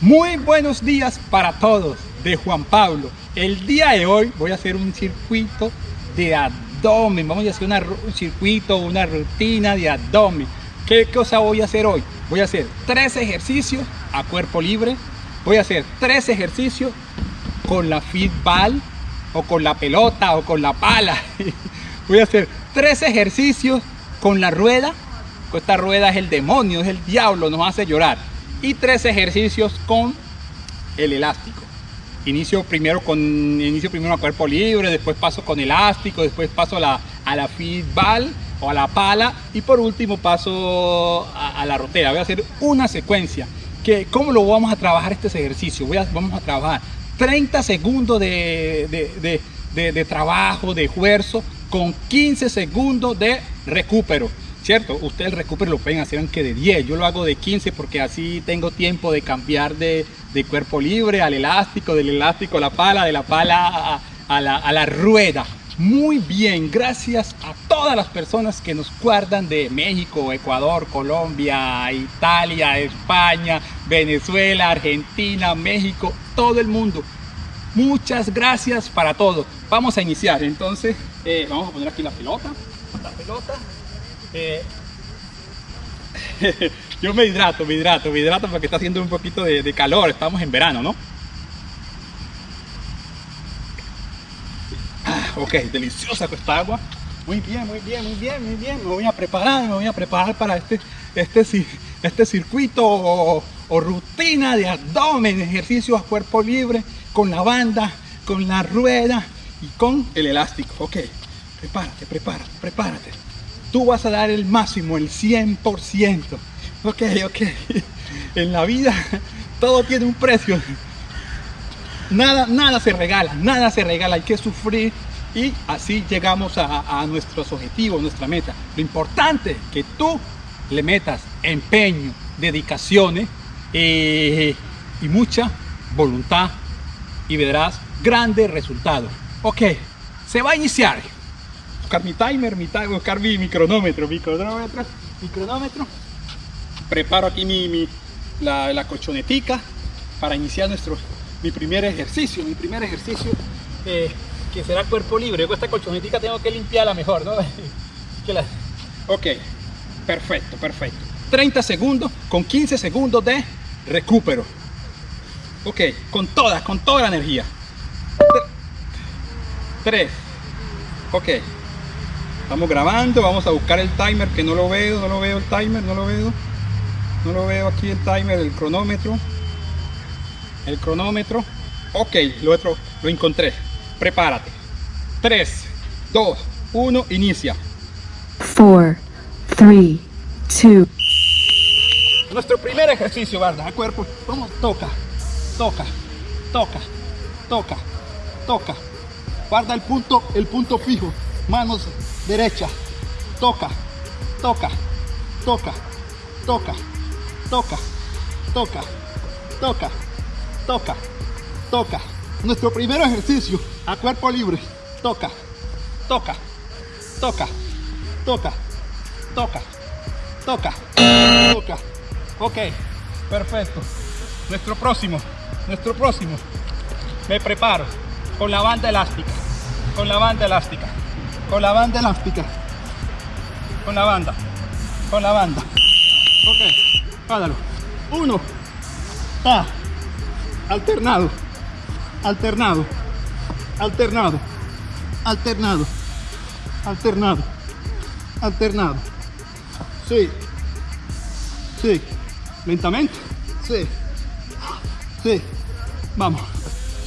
Muy buenos días para todos de Juan Pablo. El día de hoy voy a hacer un circuito de abdomen. Vamos a hacer un circuito, una rutina de abdomen. ¿Qué cosa voy a hacer hoy? Voy a hacer tres ejercicios a cuerpo libre. Voy a hacer tres ejercicios con la fitball o con la pelota o con la pala. Voy a hacer tres ejercicios con la rueda. Esta rueda es el demonio, es el diablo, nos hace llorar. Y tres ejercicios con el elástico. Inicio primero con inicio primero a cuerpo libre, después paso con elástico, después paso a la, a la fitball o a la pala y por último paso a, la rotera. Voy a hacer una secuencia. Que, ¿Cómo lo vamos a trabajar este ejercicio? Voy a, vamos a trabajar 30 segundos de, de, trabajo, de esfuerzo, con 15 segundos de recupero. ¿Cierto? Ustedes el recupero lo pueden hacer aunque de 10. Yo lo hago de 15 porque así tengo tiempo de cambiar de, cuerpo libre al elástico, del elástico a la pala, de la pala a, la, a la rueda. Muy bien, gracias a todas las personas que nos guardan de México, Ecuador, Colombia, Italia, España, Venezuela, Argentina, México, todo el mundo. Muchas gracias para todo. Vamos a iniciar, entonces eh, vamos a poner aquí la pelota. La pelota. Eh, yo me hidrato, me hidrato, me hidrato porque está haciendo un poquito de, calor. Estamos en verano, ¿no? ok, deliciosa esta agua. Muy bien, muy bien, muy bien, muy bien. Me voy a preparar, me voy a preparar para este, este, este circuito o, rutina de abdomen, ejercicio a cuerpo libre, con la banda, con la rueda y con el elástico. Ok, prepárate, prepárate, prepárate. Tú vas a dar el máximo, el 100%. Ok, ok. En la vida todo tiene un precio. Nada, nada se regala, nada se regala. Hay que sufrir, y así llegamos a, nuestros objetivos, nuestra meta. Lo importante es que tú le metas empeño, dedicaciones eh, y mucha voluntad y verás grandes resultados. Ok, se va a iniciar. Buscar mi timer, mi timer buscar mi, cronómetro, mi cronómetro, mi cronómetro. Preparo aquí mi, la, la colchonetica para iniciar nuestro, mi primer ejercicio. Mi primer ejercicio eh, que será cuerpo libre. Con esta colchonetica tengo que limpiarla mejor, ¿no? Ok, perfecto, perfecto. 30 segundos con 15 segundos de recupero. Ok, con toda, con toda la energía. 3. Ok. Estamos grabando, vamos a buscar el timer que no lo veo, no lo veo el timer, no lo veo. No lo veo aquí el timer, el cronómetro. El cronómetro. Ok, lo, otro, lo encontré. Prepárate. 3, 2, 1, inicia. 4, 3, 2. Nuestro primer ejercicio, ¿verdad? A cuerpo. Vamos, toca, toca, toca, toca, toca. Guarda el punto, el punto fijo. Manos derecha. Toca, toca, toca, toca, toca, toca, toca, toca, toca. Nuestro primer ejercicio a cuerpo libre. Toca, toca, toca, toca, toca, toca, toca. Ok, perfecto. Nuestro próximo, nuestro próximo. Me preparo con la banda elástica, con la banda elástica, con la banda elástica, con la banda, con la banda. Ok, pádalo. Uno, ta, alternado. Alternado, alternado, alternado, alternado, alternado. Sí, sí, lentamente, sí, sí, vamos,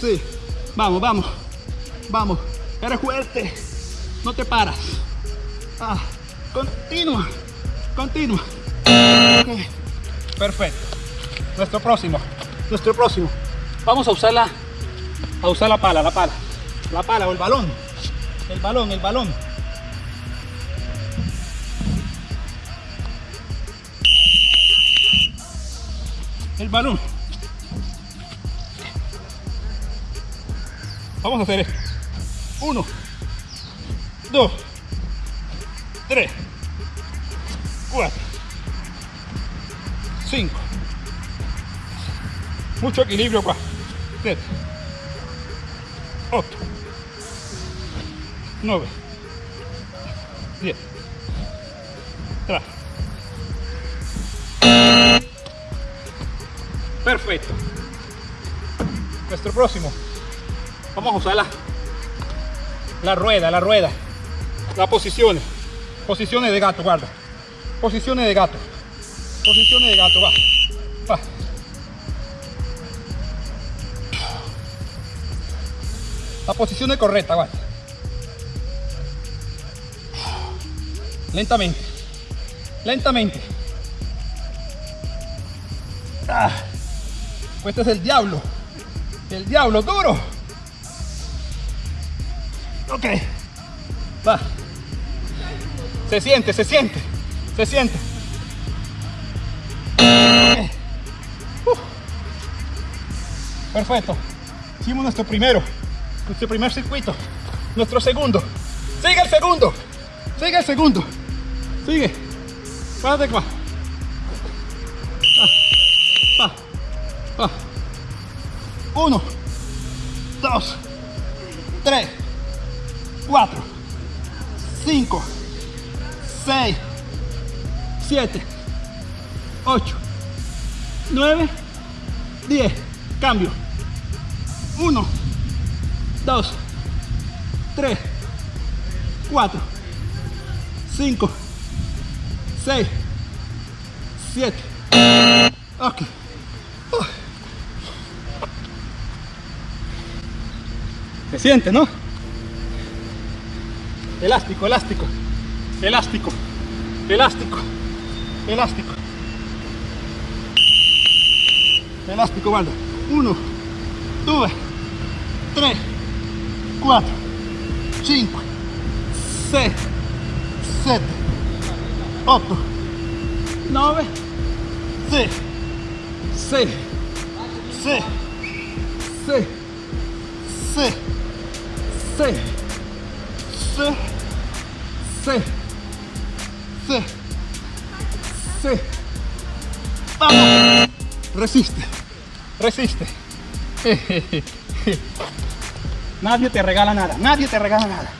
sí, vamos, vamos, vamos, eres fuerte, no te paras. Ah, continua, continua. Perfecto. Nuestro próximo, nuestro próximo. Vamos a usar la a usar la pala, la pala, la pala o el balón, el balón, el balón. El balón. Vamos a hacer esto. Uno, dos, tres, cuatro, cinco, Mucho equilibrio qua. 7, 8, 9, 10, 3. Perfecto. Nuestro próximo. Vamos a usar la, la rueda, la rueda. Las posiciones. Posiciones de gato, guarda. Posiciones de gato. Posiciones de gato, va. Va. La posición es correcta, guarda. Lentamente. Lentamente. Ah. Este es el diablo. El diablo duro. Ok. Va. Se siente, se siente. Se siente. Uh. Perfecto. Hicimos nuestro primero. Nuestro primer circuito. Nuestro segundo. Sigue el segundo. Sigue el segundo. Sigue. Párate acá. Va. Va. Uno. 7, 8, 9, 10. Cambio. 1, 2, 3, 4, 5, 6, 7. Ok. Se siente, ¿no? Elástico, elástico, elástico, elástico elástico. Elástico, banda. 1, 2, 3, 4, 5, 6, 7, 8, 9, 10, 6, 6, 6, 6, 6, 6, 6, 6, Vamos. Resiste. Resiste. Nadie te regala nada. Nadie te regala nada.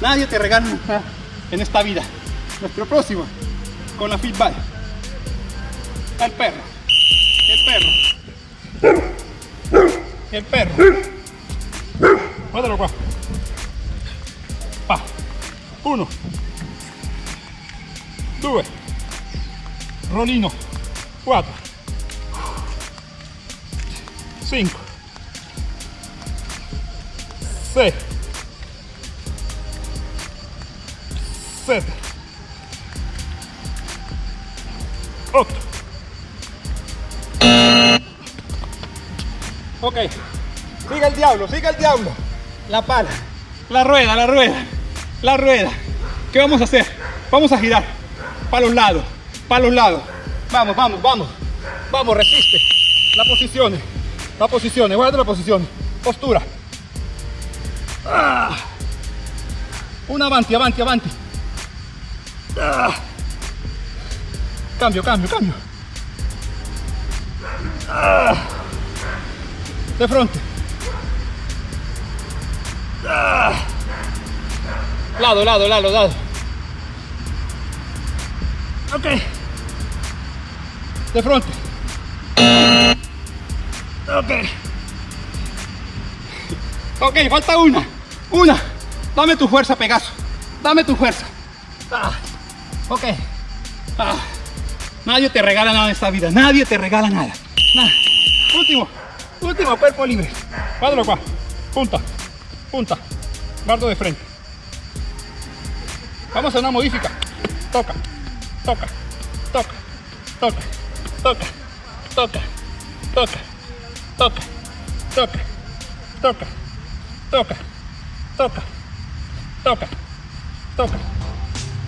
Nadie te regala nada en esta vida. Nuestro próximo con la feedback. El perro. El perro. El perro. Mátalo, guau. Pa. Uno. Due. Rolino. Cuatro. Cinco. Seis. Siete. Ocho. Ok. Sigue el diablo, sigue el diablo. La pala. La rueda, la rueda. La rueda. ¿Qué vamos a hacer? Vamos a girar. Para los lados. Para los lados. Vamos, vamos, vamos. Vamos, resiste. La posición. La posición. Guarda la posición. Postura. Ah. Una avanti, avanti, avanti. Ah. Cambio, cambio, cambio. Ah. De frente. Ah. Lado, lado, lado, lado. Ok. De frente. Ok. Ok, falta una. Una. Dame tu fuerza, Pegaso. Dame tu fuerza. Ah. Ok. Ah. Nadie te regala nada en esta vida. Nadie te regala nada. nada. Último. Último cuerpo libre. Cuádralo acá. Punta. Punta. Guardo de frente. Vamos a una modifica. Toca. Toca. Toca. Toca. Toca. Toca. Toca. Toca. Toca. Toca. Toca. Toca. Toca. Toca.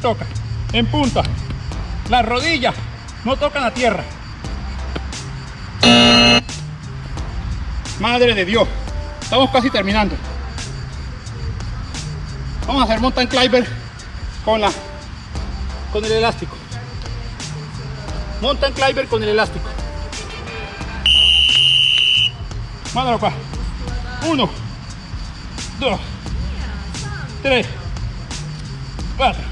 Toca. En punta. Las rodillas no tocan la tierra. Madre de Dios. Estamos casi terminando. Vamos a hacer mountain climber con la con el elástico. Mountain climber con el elástico. Mándalo pa. Uno, dos, tres, cuatro,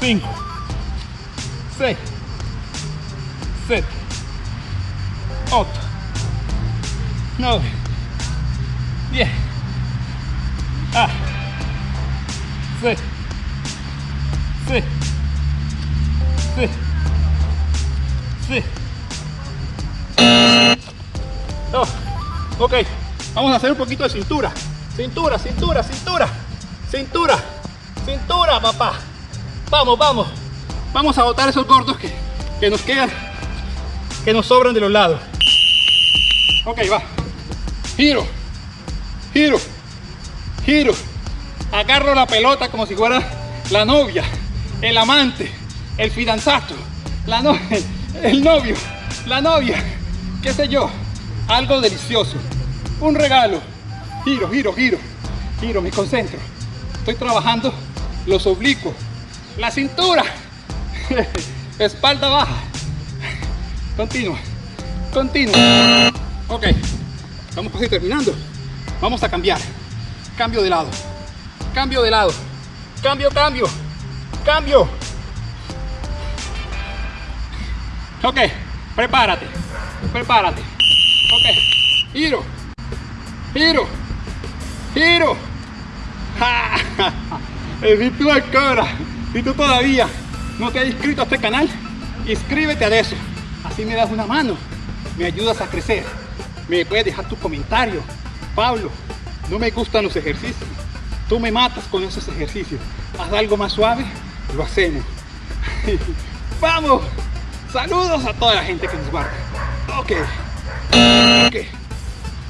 cinco, seis, siete, ocho, nueve, diez. Ah. Sí. Sí. Sí. Sí. Ok. Vamos a hacer un poquito de cintura. Cintura, cintura, cintura. Cintura. Cintura, papá. Vamos, vamos. Vamos a botar esos gordos que, que nos quedan. Que nos sobran de los lados. Ok, va. Giro. Giro. Giro. Agarro la pelota como si fuera la novia, el amante, el fidanzato, la no el novio, la novia, qué sé yo, algo delicioso, un regalo. Giro, giro, giro, giro, me concentro. Estoy trabajando los oblicuos, la cintura, espalda baja. Continua, continua. Ok, estamos casi terminando. Vamos a cambiar. Cambio de lado. Cambio de lado. Cambio, cambio. Cambio. Ok, prepárate. Prepárate. Ok. Giro. Giro. Giro. Ja. Si tú ahora, si tú todavía no te has inscrito a este canal, inscríbete a eso. Así me das una mano, me ayudas a crecer. Me puedes dejar tu comentario. Pablo, no me gustan los ejercicios. Tú me matas con esos ejercicios. Haz algo más suave, lo hacemos. ¡Vamos! Saludos a toda la gente que nos guarda. Ok. Ok.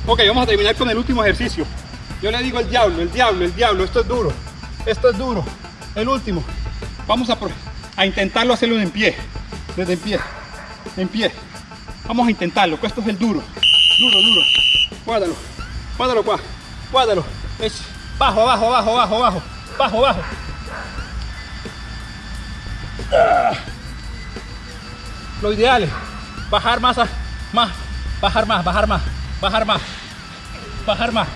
Ok, vamos a terminar con el último ejercicio. Yo le digo el diablo, el diablo, el diablo. Esto es duro. Esto es duro. El último. Vamos a, a intentarlo hacerlo en pie. Desde en pie. En pie. Vamos a intentarlo. Esto es el duro. Duro, duro. Guárdalo. Guárdalo, cuá. Guárdalo. Es bajo, abajo, abajo, abajo, abajo. Bajo, bajo. Ah. Lo ideal es bajar más, más, bajar más, bajar más, bajar más, bajar más.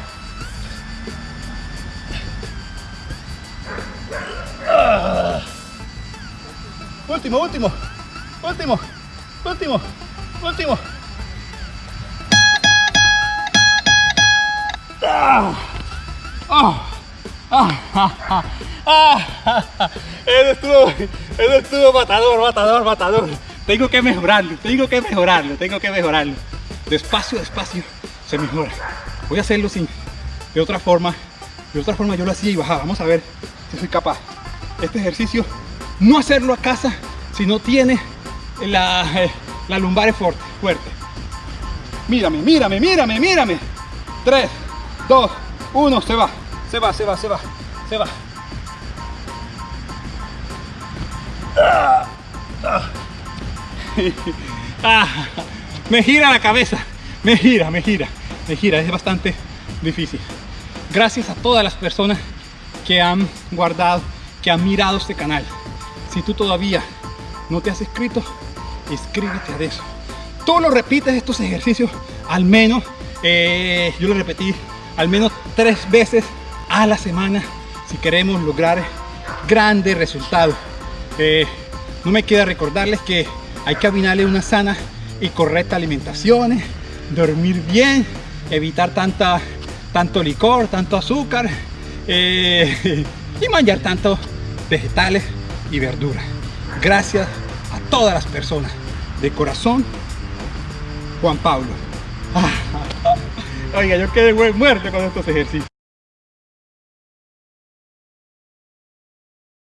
Ah. Último, último, último, último, último. Ah. Ah. Ah, ah, ah, ah, ah, ah. Eso estuvo, eso estuvo matador, matador, matador. Tengo que mejorarlo, tengo que mejorarlo, tengo que mejorarlo. Despacio, despacio, se mejora. Voy a hacerlo sin, de otra forma. De otra forma yo lo hacía y bajaba. Vamos a ver si soy capaz. Este ejercicio, no hacerlo a casa si no tiene la, la lumbar fuerte, fuerte. Mírame, mírame, mírame, mírame. 3, 2, 1, se va. Se va, se va, se va, se va. Ah, me gira la cabeza, me gira, me gira, me gira, es bastante difícil. Gracias a todas las personas que han guardado, que han mirado este canal. Si tú todavía no te has inscrito, inscríbete a eso. Tú lo repites estos ejercicios al menos, eh, yo lo repetí, al menos tres veces a la semana si queremos lograr grandes resultados. Eh, no me queda recordarles que hay que abinarle una sana y correcta alimentación, dormir bien, evitar tanta, tanto licor, tanto azúcar eh, y manjar tanto vegetales y verduras. Gracias a todas las personas de corazón, Juan Pablo. Oiga, yo quedé muerto con estos ejercicios.